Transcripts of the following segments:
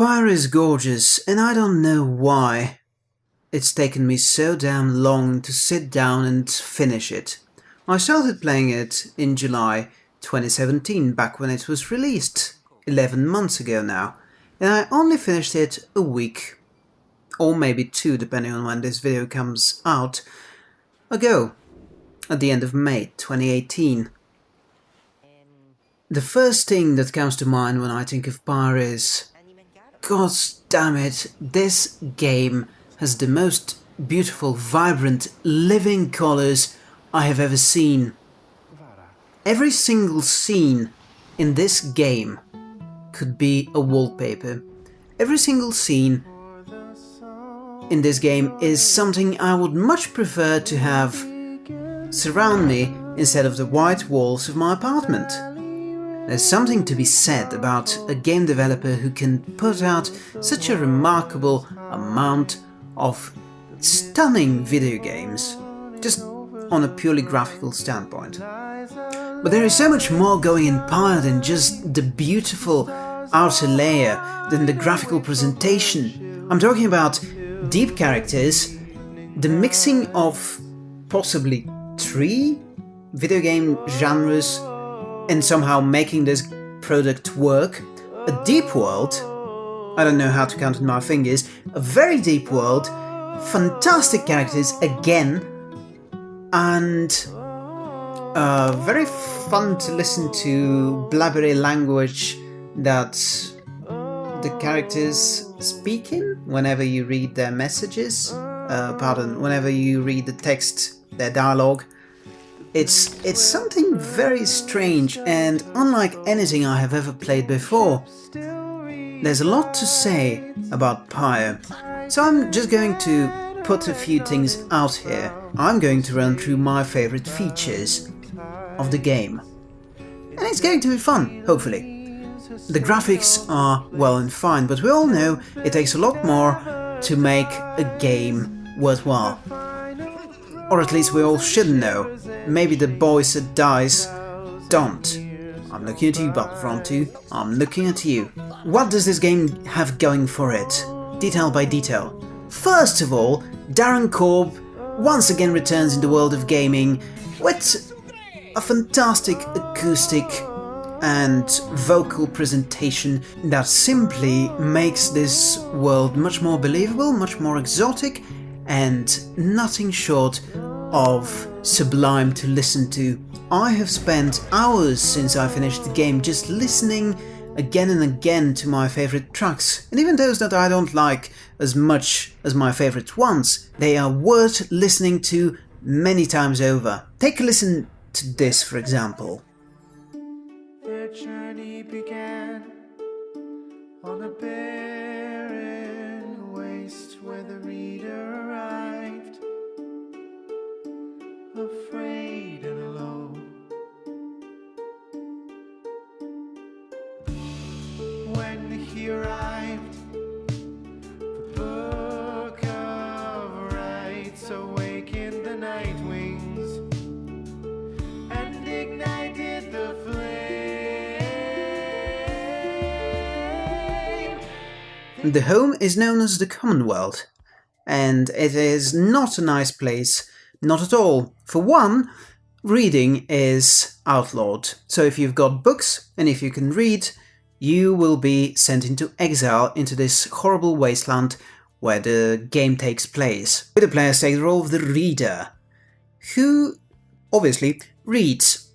Pyre is gorgeous, and I don't know why. It's taken me so damn long to sit down and finish it. I started playing it in July 2017, back when it was released, 11 months ago now, and I only finished it a week, or maybe two depending on when this video comes out, ago, at the end of May 2018. The first thing that comes to mind when I think of Pyre is God damn it, this game has the most beautiful, vibrant, living colors I have ever seen. Every single scene in this game could be a wallpaper. Every single scene in this game is something I would much prefer to have surround me instead of the white walls of my apartment. There's something to be said about a game developer who can put out such a remarkable amount of stunning video games, just on a purely graphical standpoint. But there is so much more going in Pyre than just the beautiful outer layer, than the graphical presentation. I'm talking about deep characters, the mixing of possibly three video game genres and somehow making this product work. A deep world, I don't know how to count on my fingers, a very deep world, fantastic characters again, and uh, very fun to listen to blabbery language that the characters speak in whenever you read their messages, uh, pardon, whenever you read the text, their dialogue. It's, it's something very strange and unlike anything I have ever played before. There's a lot to say about Pyre, so I'm just going to put a few things out here. I'm going to run through my favorite features of the game. And it's going to be fun, hopefully. The graphics are well and fine, but we all know it takes a lot more to make a game worthwhile. Or at least we all should know. Maybe the boys at DICE don't. I'm looking at you, Battlefront 2. I'm looking at you. What does this game have going for it? Detail by detail. First of all, Darren Korb once again returns in the world of gaming with a fantastic acoustic and vocal presentation that simply makes this world much more believable, much more exotic, and nothing short of sublime to listen to. I have spent hours since I finished the game just listening again and again to my favorite tracks, and even those that I don't like as much as my favorite ones, they are worth listening to many times over. Take a listen to this for example. The home is known as the Commonwealth, and it is not a nice place, not at all. For one, reading is outlawed, so if you've got books and if you can read, you will be sent into exile into this horrible wasteland where the game takes place. Where the players take the role of the reader, who obviously reads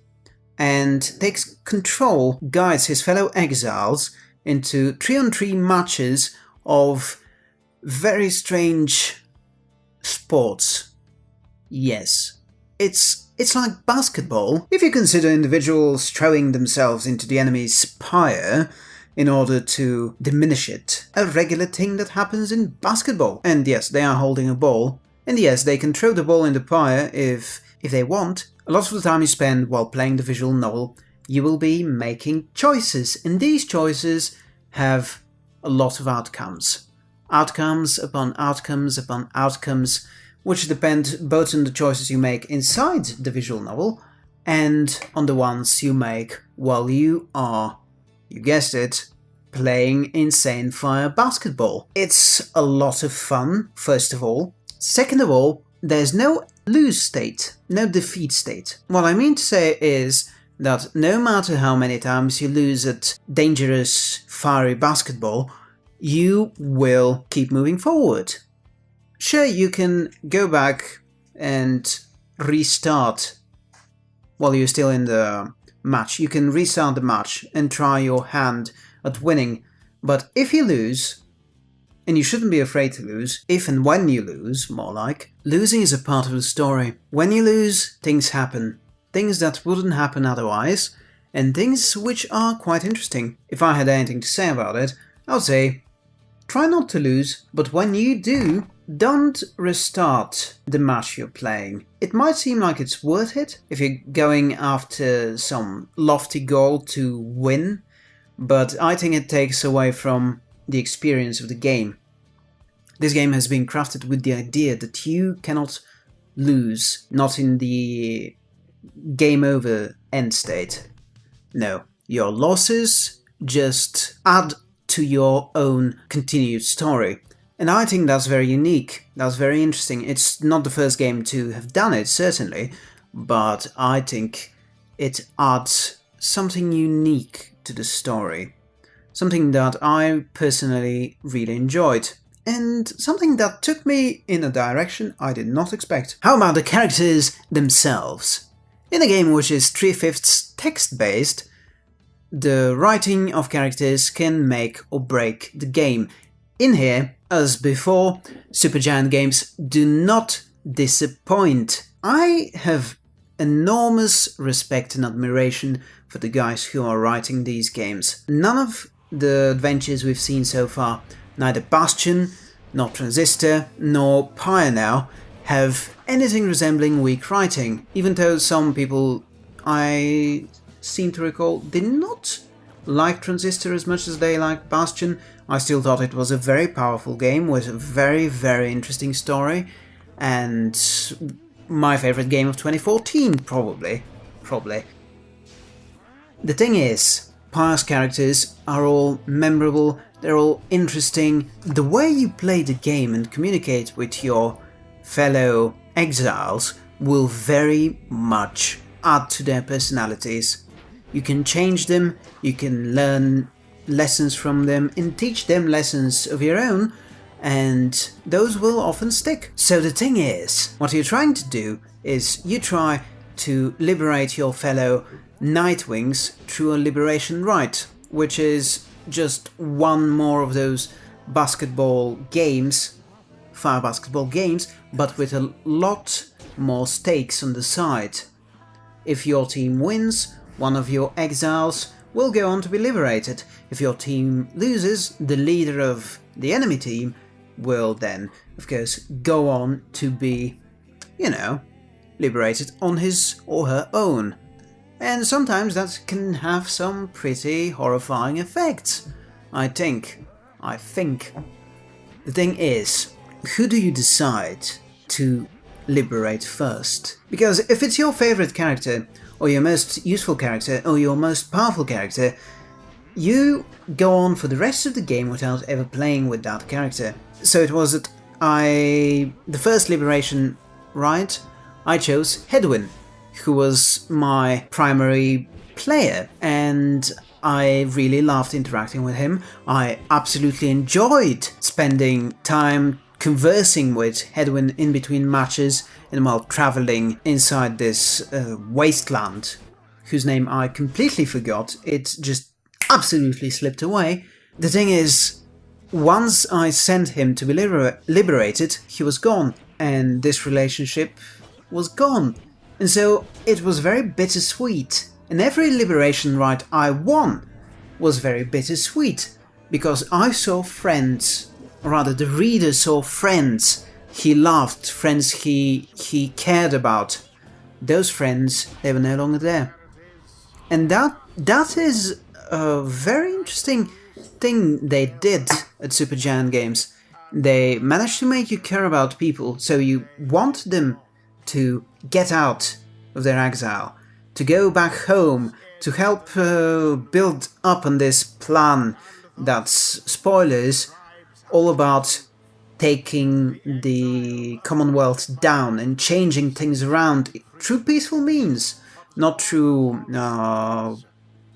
and takes control, guides his fellow exiles into 3-on-3 matches of very strange sports. Yes, it's it's like basketball. If you consider individuals throwing themselves into the enemy's pyre in order to diminish it, a regular thing that happens in basketball. And yes, they are holding a ball, and yes, they can throw the ball in the pyre if if they want. A lot of the time you spend while playing the visual novel, you will be making choices, and these choices have a lot of outcomes. Outcomes upon outcomes upon outcomes, which depend both on the choices you make inside the visual novel and on the ones you make while you are, you guessed it, playing Insane Fire Basketball. It's a lot of fun, first of all. Second of all, there's no lose state, no defeat state. What I mean to say is that no matter how many times you lose at dangerous, fiery basketball, you will keep moving forward. Sure, you can go back and restart while you're still in the match. You can restart the match and try your hand at winning, but if you lose, and you shouldn't be afraid to lose, if and when you lose, more like, losing is a part of the story. When you lose, things happen. Things that wouldn't happen otherwise, and things which are quite interesting. If I had anything to say about it, I would say try not to lose, but when you do, don't restart the match you're playing. It might seem like it's worth it if you're going after some lofty goal to win, but I think it takes away from the experience of the game. This game has been crafted with the idea that you cannot lose, not in the game over end state. No, your losses just add to your own continued story. And I think that's very unique, that's very interesting. It's not the first game to have done it, certainly, but I think it adds something unique to the story. Something that I personally really enjoyed. And something that took me in a direction I did not expect. How about the characters themselves? In a game which is 3 fifths text based, the writing of characters can make or break the game. In here, as before, Supergiant games do not disappoint. I have enormous respect and admiration for the guys who are writing these games. None of the adventures we've seen so far, neither Bastion, nor Transistor, nor now, have anything resembling weak writing, even though some people I seem to recall did not like Transistor as much as they liked Bastion. I still thought it was a very powerful game with a very, very interesting story, and my favorite game of 2014, probably. Probably. The thing is, Pyre's characters are all memorable, they're all interesting. The way you play the game and communicate with your fellow exiles will very much add to their personalities. You can change them, you can learn lessons from them and teach them lessons of your own, and those will often stick. So the thing is, what you're trying to do is you try to liberate your fellow Nightwings through a liberation rite, which is just one more of those basketball games, fire basketball games, but with a lot more stakes on the side. If your team wins, one of your exiles will go on to be liberated. If your team loses, the leader of the enemy team will then, of course, go on to be, you know, liberated on his or her own. And sometimes that can have some pretty horrifying effects. I think. I think. The thing is, who do you decide to liberate first? Because if it's your favorite character, or your most useful character, or your most powerful character, you go on for the rest of the game without ever playing with that character. So it was that I... the first liberation rite, I chose Hedwyn, who was my primary player, and I really loved interacting with him. I absolutely enjoyed spending time conversing with Hedwyn in between matches and while traveling inside this uh, wasteland, whose name I completely forgot. It just absolutely slipped away. The thing is, once I sent him to be liber liberated, he was gone, and this relationship was gone. And so it was very bittersweet. And every liberation rite I won was very bittersweet, because I saw friends, or rather the reader saw friends he loved, friends he, he cared about. Those friends, they were no longer there. And that that is a very interesting thing they did at Supergiant Games. They managed to make you care about people, so you want them to get out of their exile, to go back home, to help uh, build up on this plan that's spoilers, all about taking the Commonwealth down and changing things around through peaceful means, not through uh,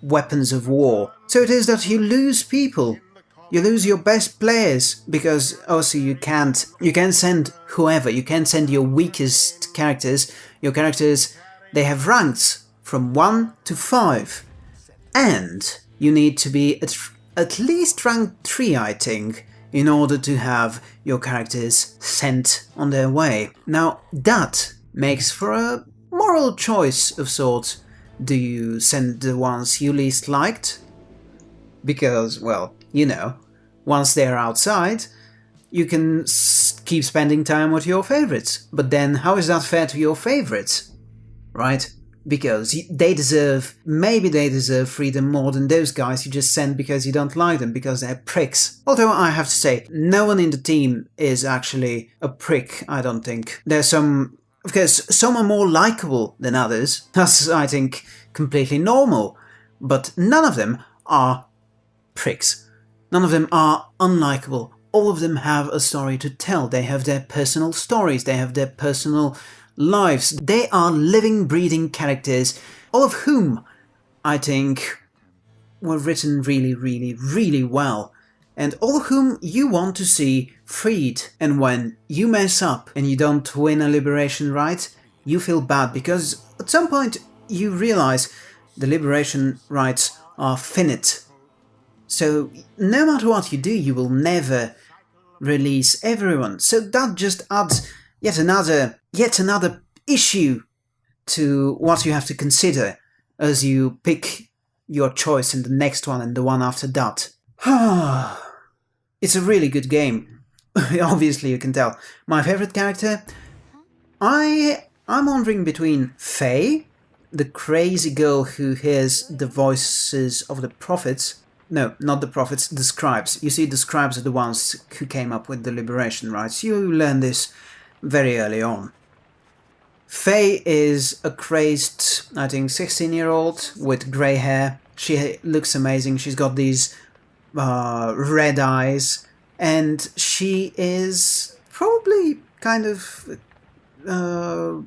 weapons of war. So it is that you lose people. You lose your best players because also you can't you can send whoever you can send your weakest characters. Your characters they have ranks from one to five, and you need to be at at least rank three, I think, in order to have your characters sent on their way. Now that makes for a moral choice of sorts. Do you send the ones you least liked? Because, well, you know, once they're outside, you can keep spending time with your favorites. But then, how is that fair to your favorites? Right? Because they deserve, maybe they deserve freedom more than those guys you just send because you don't like them, because they're pricks. Although I have to say, no one in the team is actually a prick, I don't think. There's some because some are more likable than others. That's, I think, completely normal. But none of them are pricks. None of them are unlikable. All of them have a story to tell. They have their personal stories. They have their personal lives. They are living, breathing characters, all of whom, I think, were written really, really, really well. And all of whom you want to see freed. And when you mess up and you don't win a liberation rite, you feel bad because at some point you realize the liberation rites are finite. So no matter what you do, you will never release everyone. So that just adds yet another yet another issue to what you have to consider as you pick your choice in the next one and the one after that. it's a really good game. Obviously you can tell. My favorite character? I I'm wondering between Faye, the crazy girl who hears the voices of the prophets. No, not the prophets, the scribes. You see, the scribes are the ones who came up with the liberation rites. You learn this very early on. Faye is a crazed, I think, 16 year old with grey hair. She looks amazing. She's got these uh, red eyes, and she is probably kind of uh,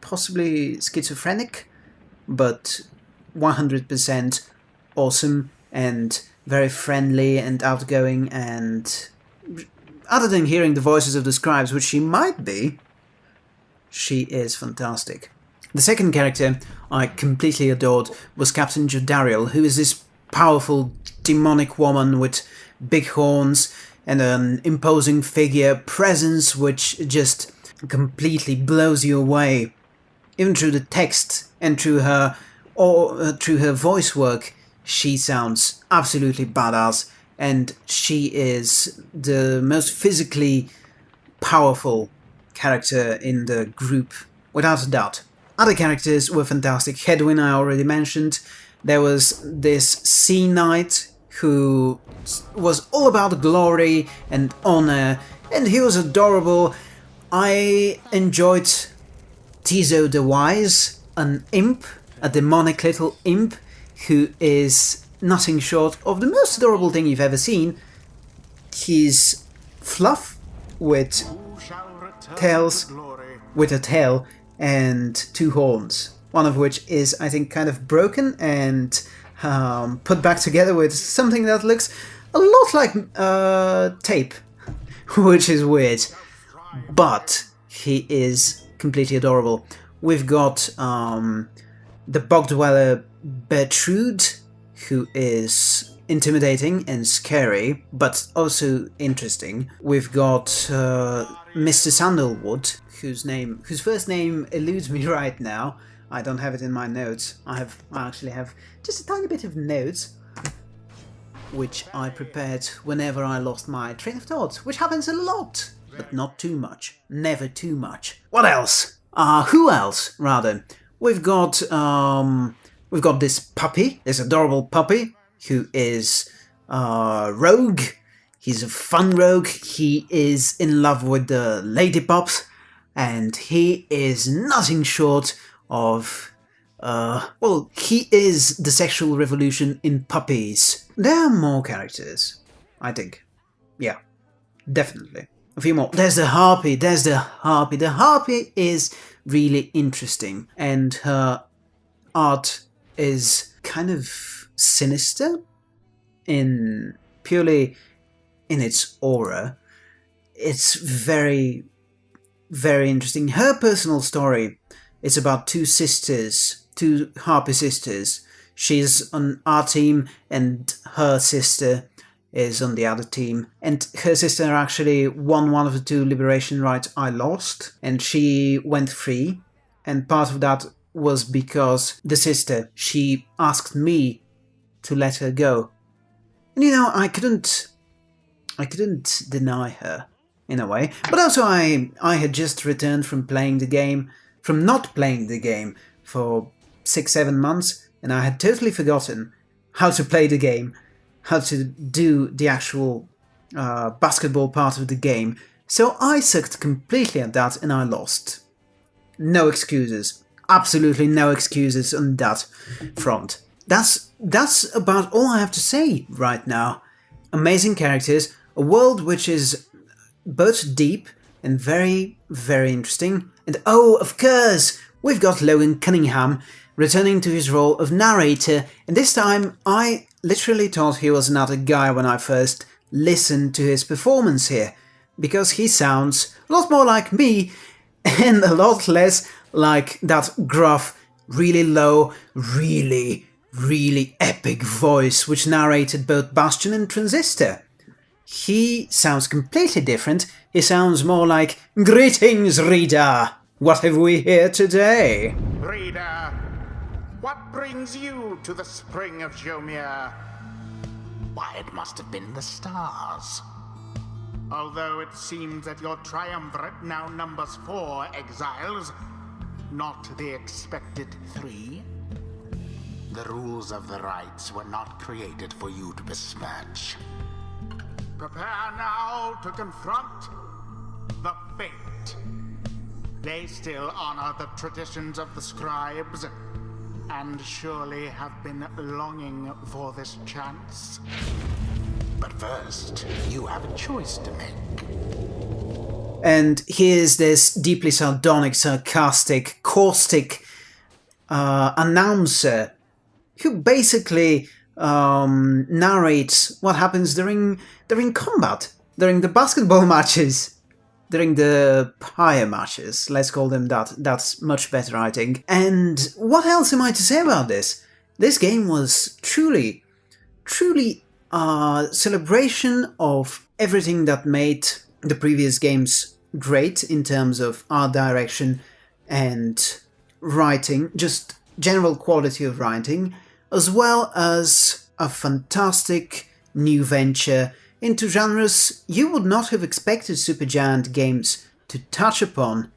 possibly schizophrenic, but 100% awesome and very friendly and outgoing and other than hearing the voices of the scribes, which she might be, she is fantastic. The second character I completely adored was Captain Jodariel, who is this powerful demonic woman with big horns and an imposing figure, presence which just completely blows you away. Even through the text and through her or uh, through her voice work, she sounds absolutely badass and she is the most physically powerful character in the group, without a doubt. Other characters were fantastic. Hedwyn I already mentioned. There was this Sea Knight who was all about glory and honor, and he was adorable. I enjoyed Ti'zo the Wise, an imp, a demonic little imp, who is nothing short of the most adorable thing you've ever seen. He's fluff with tails, with a tail and two horns, one of which is, I think, kind of broken and um, put back together with something that looks a lot like uh, tape, which is weird. But he is completely adorable. We've got um, the Bog Dweller Bertrude, who is intimidating and scary, but also interesting. We've got uh, Mr. Sandalwood, whose name, whose first name eludes me right now. I don't have it in my notes. I have, I actually have just a tiny bit of notes, which I prepared whenever I lost my train of thought, which happens a lot, but not too much. Never too much. What else? Uh, who else, rather? We've got, um, we've got this puppy, this adorable puppy, who is, uh, Rogue. He's a fun rogue. He is in love with the lady pops, and he is nothing short of, uh, well, he is the sexual revolution in puppies. there are more characters, I think. Yeah, definitely. A few more. There's the Harpy, there's the Harpy. The Harpy is really interesting, and her art is kind of sinister in purely in its aura. It's very, very interesting. Her personal story is about two sisters, two Harpy sisters. She's on our team, and her sister is on the other team. And her sister actually won one of the two liberation rites I lost, and she went free. And part of that was because the sister, she asked me to let her go. And you know, I couldn't I couldn't deny her in a way. But also I I had just returned from playing the game from not playing the game for six, seven months, and I had totally forgotten how to play the game, how to do the actual uh, basketball part of the game. So I sucked completely at that and I lost. No excuses. Absolutely no excuses on that front. That's that's about all I have to say right now. Amazing characters, a world which is both deep and very, very interesting. And oh, of course, we've got Logan Cunningham returning to his role of narrator, and this time I literally thought he was another guy when I first listened to his performance here, because he sounds a lot more like me and a lot less like that gruff, really low, really, really epic voice which narrated both Bastion and Transistor. He sounds completely different. He sounds more like, Greetings, reader! What have we here today? Reader, what brings you to the spring of Jomir? Why, it must have been the stars. Although it seems that your triumvirate now numbers four exiles, not the expected three. The rules of the rites were not created for you to besmirch. Prepare now to confront the fate. They still honor the traditions of the scribes, and surely have been longing for this chance. But first, you have a choice to make. And here's this deeply sardonic, sarcastic, caustic uh, announcer who basically um, narrates what happens during during combat, during the basketball matches, during the pyre matches. Let's call them that. That's much better, I think. And what else am I to say about this? This game was truly, truly a celebration of everything that made the previous games great in terms of art direction and writing, just general quality of writing, as well as a fantastic new venture into genres you would not have expected Supergiant games to touch upon.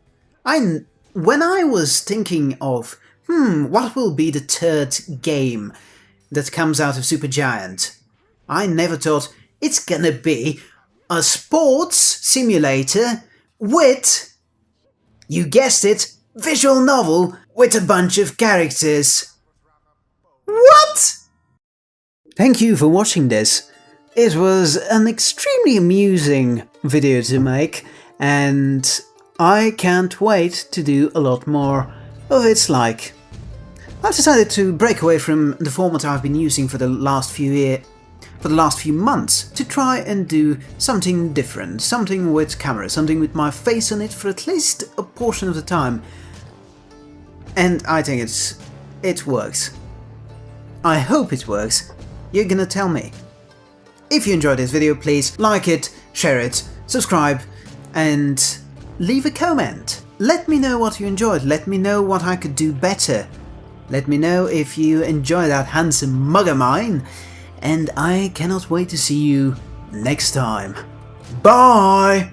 I, when I was thinking of, hmm, what will be the third game that comes out of Supergiant, I never thought it's gonna be a sports simulator with, you guessed it, visual novel with a bunch of characters. What? Thank you for watching this. It was an extremely amusing video to make and I can't wait to do a lot more of its like. I've decided to break away from the format I've been using for the last few year, for the last few months to try and do something different, something with camera, something with my face on it for at least a portion of the time. And I think it's it works. I hope it works. You're gonna tell me. If you enjoyed this video, please like it, share it, subscribe, and leave a comment. Let me know what you enjoyed, let me know what I could do better. Let me know if you enjoy that handsome mug of mine, and I cannot wait to see you next time. Bye!